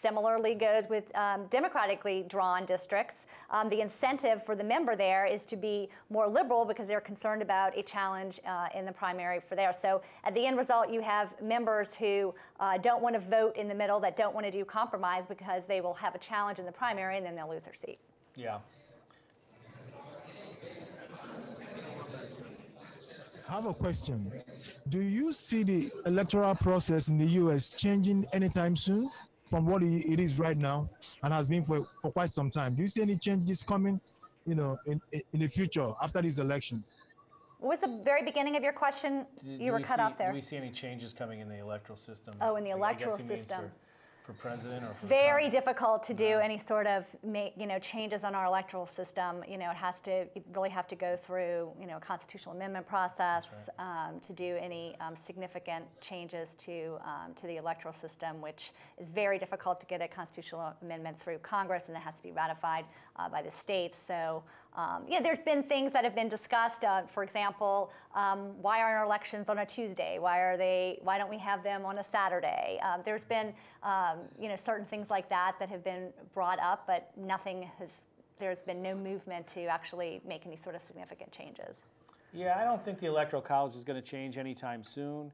similarly goes with um, democratically drawn districts. Um, the incentive for the member there is to be more liberal because they're concerned about a challenge uh, in the primary for there. So at the end result, you have members who uh, don't want to vote in the middle, that don't want to do compromise because they will have a challenge in the primary and then they'll lose their seat. Yeah. I have a question. Do you see the electoral process in the US changing anytime soon from what it is right now and has been for, for quite some time? Do you see any changes coming, you know, in, in the future after this election? What was the very beginning of your question? you were cut see, off there. Do we see any changes coming in the electoral system? Oh, in the electoral system for president or for very difficult to do any sort of make, you know changes on our electoral system. You know, it has to really have to go through you know a constitutional amendment process right. um, to do any um, significant changes to um, to the electoral system, which is very difficult to get a constitutional amendment through Congress, and it has to be ratified uh, by the states. So. Um, yeah, there's been things that have been discussed. Uh, for example, um, why aren't our elections on a Tuesday? Why are they? Why don't we have them on a Saturday? Um, there's been, um, you know, certain things like that that have been brought up, but nothing has. There's been no movement to actually make any sort of significant changes. Yeah, I don't think the electoral college is going to change anytime soon.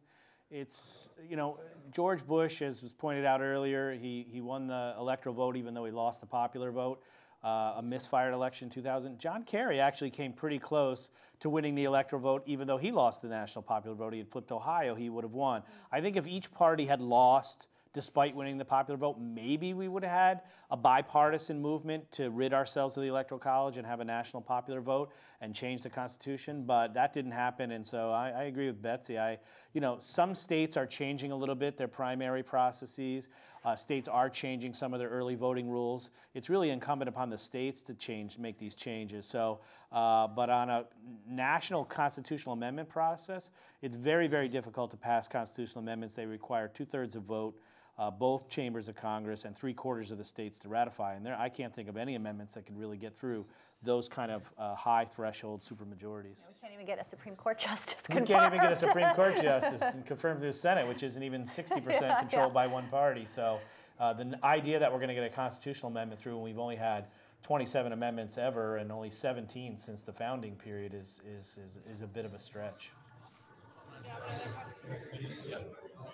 It's, you know, George Bush, as was pointed out earlier, he, he won the electoral vote even though he lost the popular vote uh, a misfired election in 2000. John Kerry actually came pretty close to winning the electoral vote, even though he lost the national popular vote. He had flipped Ohio, he would have won. I think if each party had lost despite winning the popular vote, maybe we would have had a bipartisan movement to rid ourselves of the Electoral College and have a national popular vote and change the Constitution. But that didn't happen, and so I, I agree with Betsy. I, you know, some states are changing a little bit their primary processes. Uh, states are changing some of their early voting rules. It's really incumbent upon the states to change, make these changes. So, uh, but on a national constitutional amendment process, it's very, very difficult to pass constitutional amendments. They require two-thirds of vote uh, both chambers of Congress and three quarters of the states to ratify. And there, I can't think of any amendments that could really get through those kind of uh, high threshold supermajorities. we can't even get a Supreme Court (laughs) justice We can't even get a Supreme Court (laughs) justice confirmed through the Senate, which isn't even 60% yeah, controlled yeah. by one party. So uh, the idea that we're going to get a constitutional amendment through when we've only had 27 amendments ever and only 17 since the founding period is, is, is, is a bit of a stretch.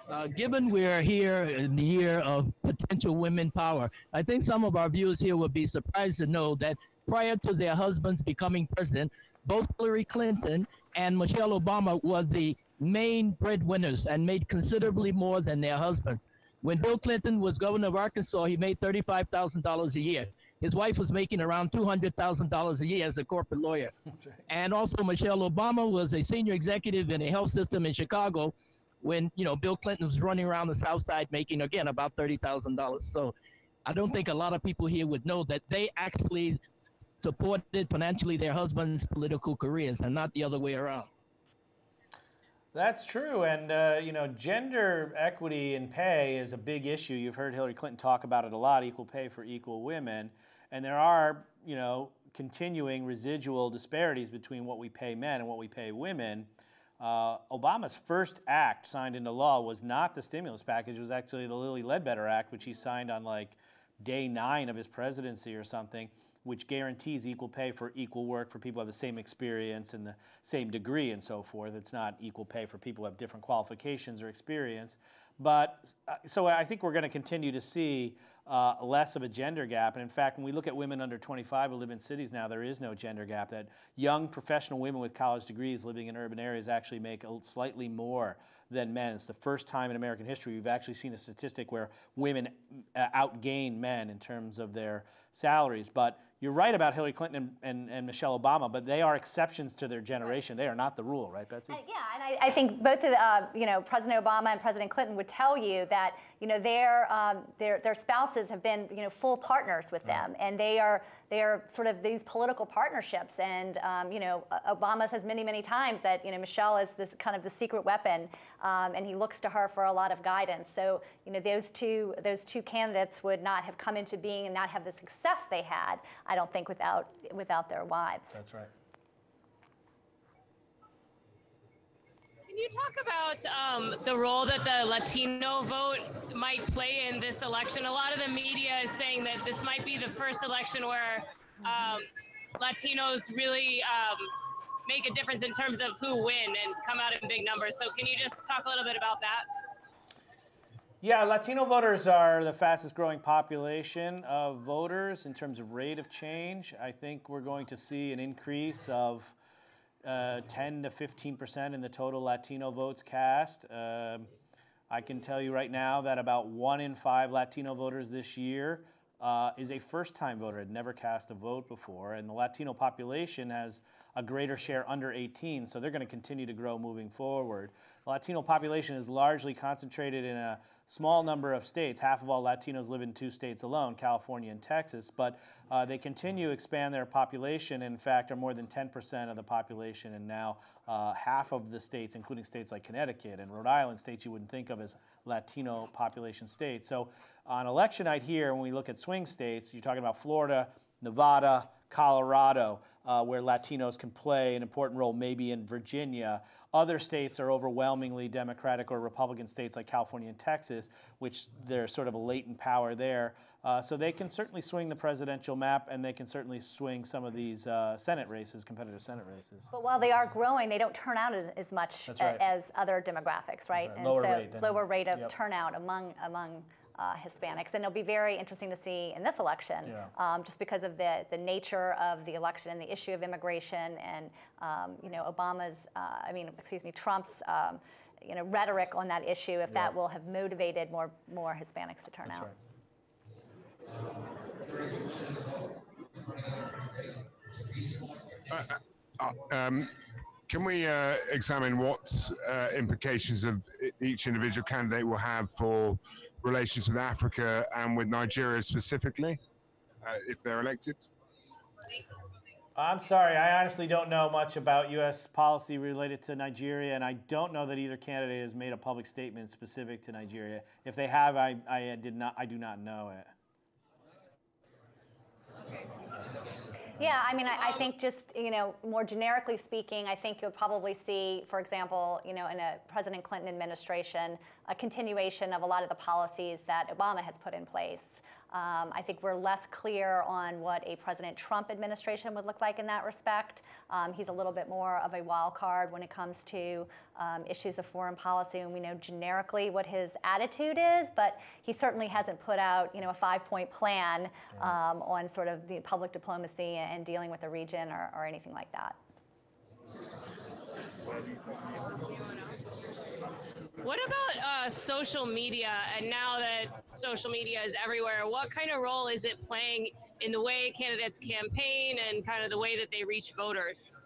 Uh, given we're here in the year of potential women power, I think some of our viewers here would be surprised to know that prior to their husbands becoming president, both Hillary Clinton and Michelle Obama were the main breadwinners and made considerably more than their husbands. When Bill Clinton was governor of Arkansas, he made $35,000 a year. His wife was making around $200,000 a year as a corporate lawyer. (laughs) And also Michelle Obama was a senior executive in a health system in Chicago when, you know, Bill Clinton was running around the South Side making, again, about $30,000. So I don't think a lot of people here would know that they actually supported financially their husbands' political careers and not the other way around. That's true, and uh, you know, gender equity in pay is a big issue. You've heard Hillary Clinton talk about it a lot: equal pay for equal women, and there are, you know, continuing residual disparities between what we pay men and what we pay women. Uh, Obama's first act signed into law was not the stimulus package; it was actually the Lilly Ledbetter Act, which he signed on like day nine of his presidency or something which guarantees equal pay for equal work for people who have the same experience and the same degree and so forth. It's not equal pay for people who have different qualifications or experience. But uh, so I think we're going to continue to see uh, less of a gender gap. And in fact, when we look at women under 25 who live in cities now, there is no gender gap. That young professional women with college degrees living in urban areas actually make slightly more than men. It's the first time in American history we've actually seen a statistic where women uh, outgain men in terms of their salaries. But you're right about Hillary Clinton and, and, and, Michelle Obama, but they are exceptions to their generation. They are not the rule, right, Betsy? Uh, yeah, and I, I, think both of uh, you know, President Obama and President Clinton would tell you that, you know, their, um, their, their spouses have been, you know, full partners with them, and they are, they are sort of these political partnerships. And, um, you know, Obama says many, many times that, you know, Michelle is this kind of the secret weapon, um, and he looks to her for a lot of guidance. So, you know, those two, those two candidates would not have come into being and not have the success they had, I don't think, without, without their wives. That's right. Can you talk about um, the role that the Latino vote might play in this election? A lot of the media is saying that this might be the first election where um, Latinos really um, make a difference in terms of who win and come out in big numbers. So, can you just talk a little bit about that? Yeah, Latino voters are the fastest growing population of voters in terms of rate of change. I think we're going to see an increase of uh, 10 to 15 percent in the total Latino votes cast. Uh, I can tell you right now that about one in five Latino voters this year uh, is a first-time voter, had never cast a vote before, and the Latino population has a greater share under 18, so they're going to continue to grow moving forward. The Latino population is largely concentrated in a small number of states. Half of all Latinos live in two states alone, California and Texas, but uh, they continue to expand their population. In fact, are more than 10% of the population, and now uh, half of the states, including states like Connecticut and Rhode Island, states you wouldn't think of as Latino population states. So on election night here, when we look at swing states, you're talking about Florida, Nevada, Colorado, uh, where Latinos can play an important role, maybe in Virginia. Other states are overwhelmingly Democratic or Republican states like California and Texas, which there's sort of a latent power there. Uh, so they can certainly swing the presidential map, and they can certainly swing some of these uh, Senate races, competitive Senate races. But while they are growing, they don't turn out as, as much right. as other demographics, right? right. Lower so rate. lower rate of yep. turnout among among uh, Hispanics. And it'll be very interesting to see in this election, yeah. um, just because of the, the nature of the election and the issue of immigration and, um, you know, Obama's, uh, I mean, excuse me, Trump's, um, you know, rhetoric on that issue, if Yeah. that will have motivated more, more Hispanics to turn That's out. right. Uh, um, can we uh, examine what uh, implications of each individual candidate will have for relations with Africa and with Nigeria specifically, uh, if they're elected? I'm sorry, I honestly don't know much about U.S. policy related to Nigeria, and I don't know that either candidate has made a public statement specific to Nigeria. If they have, I, I did not, I do not know it. Yeah, I mean, I, I think just, you know, more generically speaking, I think you'll probably see, for example, you know, in a President Clinton administration, a continuation of a lot of the policies that Obama has put in place. Um, I think we're less clear on what a President Trump administration would look like in that respect. Um, he's a little bit more of a wild card when it comes to um, issues of foreign policy, and we know generically what his attitude is, but he certainly hasn't put out, you know, a five-point plan um, on sort of the public diplomacy and dealing with the region or, or anything like that. What about uh, social media, and now that social media is everywhere, what kind of role is it playing in the way candidates campaign and kind of the way that they reach voters?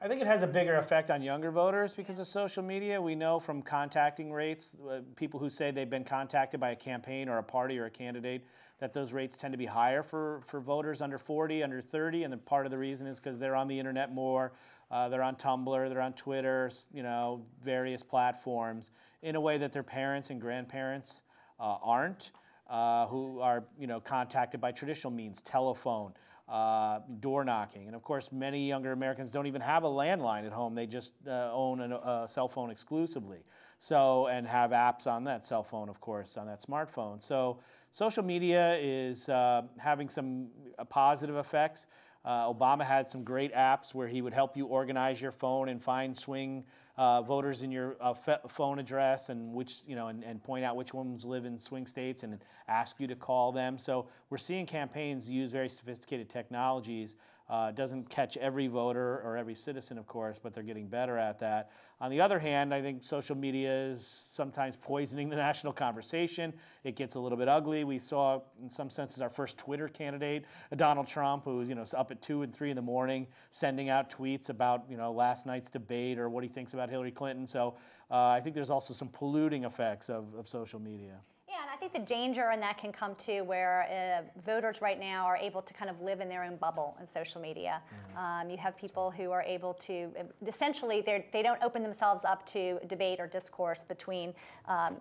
I think it has a bigger effect on younger voters because of social media. We know from contacting rates, uh, people who say they've been contacted by a campaign or a party or a candidate, that those rates tend to be higher for, for voters under 40, under 30. And the part of the reason is because they're on the internet more. Uh, they're on Tumblr, they're on Twitter, you know, various platforms in a way that their parents and grandparents uh, aren't, uh, who are, you know, contacted by traditional means, telephone uh, door knocking. And of course, many younger Americans don't even have a landline at home. They just uh, own a, a, cell phone exclusively. So, and have apps on that cell phone, of course, on that smartphone. So, social media is uh, having some positive effects. Uh, Obama had some great apps where he would help you organize your phone and find swing uh, voters in your uh, phone address and which you know and, and point out which ones live in swing states and ask you to call them. So we're seeing campaigns use very sophisticated technologies uh, doesn't catch every voter or every citizen, of course, but they're getting better at that. On the other hand, I think social media is sometimes poisoning the (laughs) national conversation. It gets a little bit ugly. We saw, in some senses, our first Twitter candidate, Donald Trump, who was you know up at two and three in the morning, sending out tweets about you know last night's debate or what he thinks about Hillary Clinton. So uh, I think there's also some polluting effects of, of social media. Yeah, and I think the danger in that can come to where uh, voters right now are able to kind of live in their own bubble in social media. Mm-hmm. Um, you have people who are able to essentially they don't open themselves up to debate or discourse between um,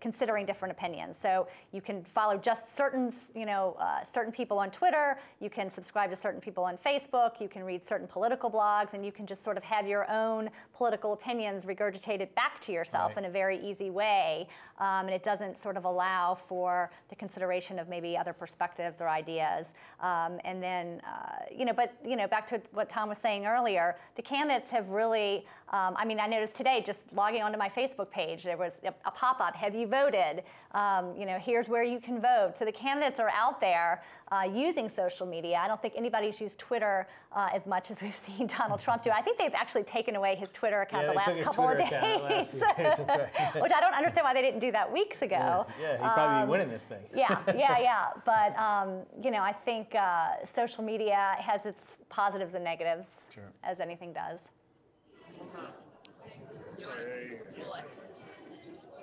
considering different opinions. So you can follow just certain you know uh, certain people on Twitter. You can subscribe to certain people on Facebook. You can read certain political blogs, and you can just sort of have your own political opinions regurgitated back to yourself right. in a very easy way. Um, and it doesn't sort of allow for the consideration of maybe other perspectives or ideas. Um, and then, uh, you know, but, you know, back to what Tom was saying earlier, the candidates have really, um, I mean, I noticed today just logging onto my Facebook page, there was a, a pop-up, have you voted? Um, you know, here's where you can vote. So the candidates are out there uh, using social media. I don't think anybody's used Twitter uh, as much as we've (laughs) seen Donald Trump do. I think they've actually taken away his Twitter account yeah, the last couple Twitter of days, days right. (laughs) which I don't understand why they didn't do that weeks ago. Yeah, yeah he'd probably um, be winning this thing. yeah, (laughs) yeah, yeah. But um, you know, I think uh, social media has its positives and negatives, sure. as anything does.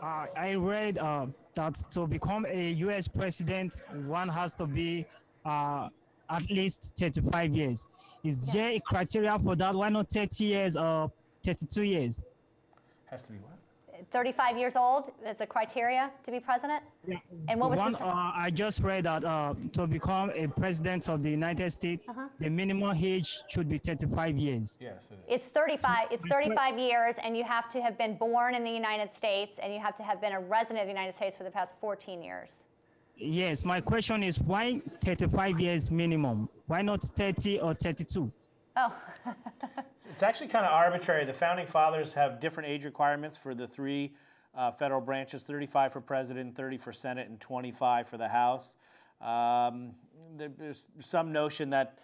Uh, I read uh, that to become a U.S. president, one has to be uh, at least 35 years. Is yeah. there a criteria for that? Why not 30 years or 32 years? Has to be what? 35 years old is a criteria to be president? Yeah. And what was One, uh, I just read that uh, to become a president of the United States, uh -huh. the minimum age should be 35 years. Yes, it it's 35. It's 35 years, and you have to have been born in the United States, and you have to have been a resident of the United States for the past 14 years. Yes, my question is why 35 years minimum? Why not 30 or 32? Oh. it's actually kind of arbitrary. The founding fathers have different age requirements for the three uh, federal branches 35 for president, 30 for Senate, and 25 for the House. Um, there, there's some notion that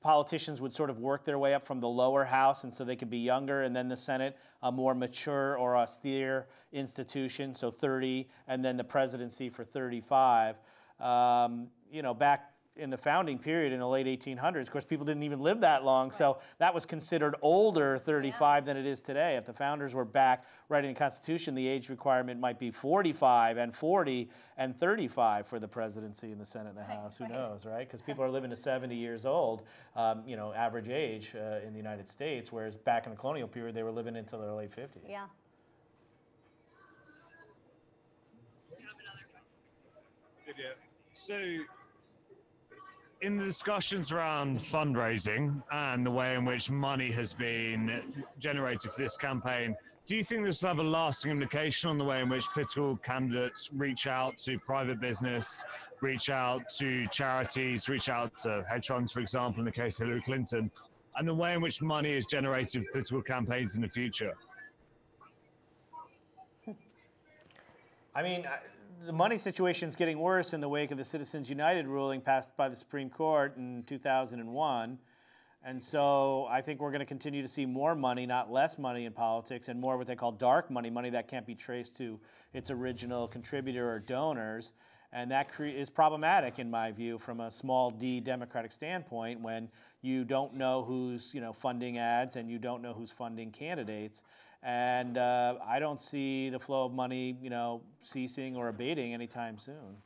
politicians would sort of work their way up from the lower house, and so they could be younger, and then the Senate, a more mature or austere institution, so 30, and then the presidency for 35. Um, you know, back in the founding period in the late 1800s. Of course, people didn't even live that long, right. so that was considered older 35 yeah. than it is today. If the founders were back writing the Constitution, the age requirement might be 45 and 40 and 35 for the presidency and the Senate and the House. Who knows, right? Because people are living to 70 years old, um, you know, average age uh, in the United States, whereas back in the colonial period, they were living into their late 50s. Yeah. So in the discussions around fundraising and the way in which money has been generated for this campaign, do you think this will have a lasting implication on the way in which political candidates reach out to private business, reach out to charities, reach out to hedge funds, for example, in the case of Hillary Clinton, and the way in which money is generated for political campaigns in the future? I mean, the money situation is getting worse in the wake of the Citizens United ruling passed by the Supreme Court in 2001. And so I think we're going to continue to see more money, not less money in politics, and more what they call dark money, money that can't be traced to its original contributor or donors. And that is problematic, in my view, from a small d Democratic standpoint when you don't know who's you know, funding ads and you don't know who's funding candidates. And uh, I don't see the flow of money you know, ceasing or abating anytime soon.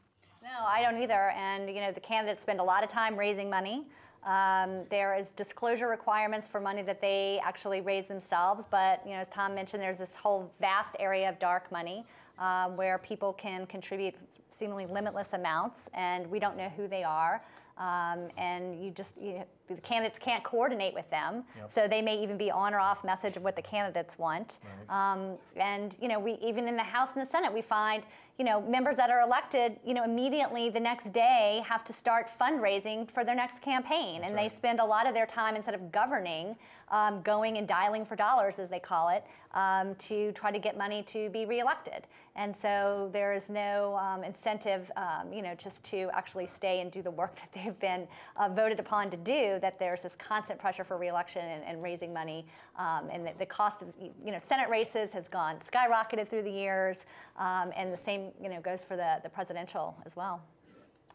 No, I don't either. And you know, the candidates spend a lot of time raising money. Um, there is disclosure requirements for money that they actually raise themselves, but you know, as Tom mentioned, there's this whole vast area of dark money um, where people can contribute seemingly limitless amounts, and we don't know who they are. Um, and you just you know, the candidates can't coordinate with them, Yep. so they may even be on or off message of what the candidates want. Um, and you know, we even in the House and the Senate, we find you know members that are elected, you know, immediately the next day have to start fundraising for their next campaign, and they spend a lot of their time instead of governing, um, going and dialing for dollars, as they call it, um, to try to get money to be reelected. And so there is no um, incentive, um, you know, just to actually stay and do the work (laughs) that they've been uh, voted upon to do. That there's this constant pressure for reelection and, and raising money, um, and the, the cost of, you know, Senate races has gone skyrocketed through the years, um, and the same, you know, goes for the, the presidential as well.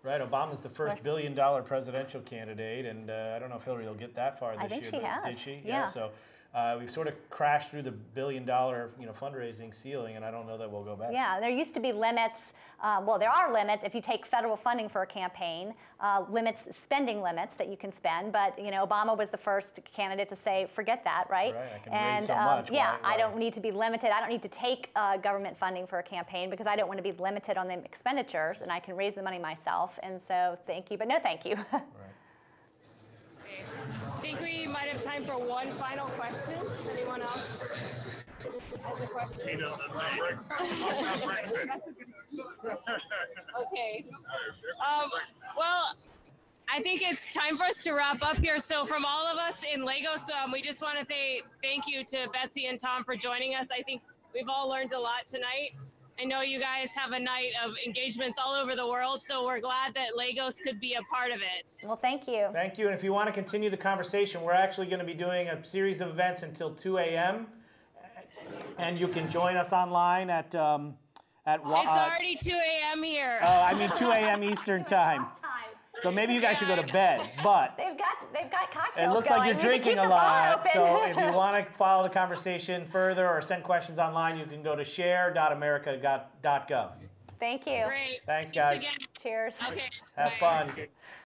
Right, Obama's the first billion dollar presidential candidate, and uh, I don't know if Hillary will get that far this I think year. she has, Did she? yeah. So uh, we've sort of crashed through the billion dollar you know, fundraising ceiling, and I don't know that we'll go back. Yeah, there used to be limits. Uh, well, there are limits if you take federal funding for a campaign, uh, limits, spending limits that you can spend. But you know, Obama was the first candidate to say, forget that, right? Right, I can raise and so um, yeah, Why- I don't need to be limited. I don't need to take uh, government funding for a campaign because I don't want to be limited on the expenditures, and I can raise the money myself. And so, thank you, but no, thank you. (laughs) Okay. I think we might have time for one final question. Anyone else has a (laughs) question? okay. Um, well, I think it's time for us to wrap up here. So, from all of us in Lagos, um, we just want to say thank you to Betsy and Tom for joining us. I think we've all learned a lot tonight. I know you guys have a night of engagements all over the world, so we're glad that Lagos could be a part of it. well, thank you. Thank you. And if you want to continue the conversation, we're actually going to be doing a series of events until 2 a.m. And you can join us online at um, at. It's uh, already 2 a.m. here. Oh, I mean (laughs) 2 a.m. Eastern time. So maybe you guys should go to bed. (laughs) But They've got they've got cocktails. it cocktails looks like you're drinking a lot. So if (laughs) you want to follow the conversation further or send questions online, you can go to share.america.gov. Thank you. Great. Thanks, guys. again. Cheers. Okay. Have bye. fun.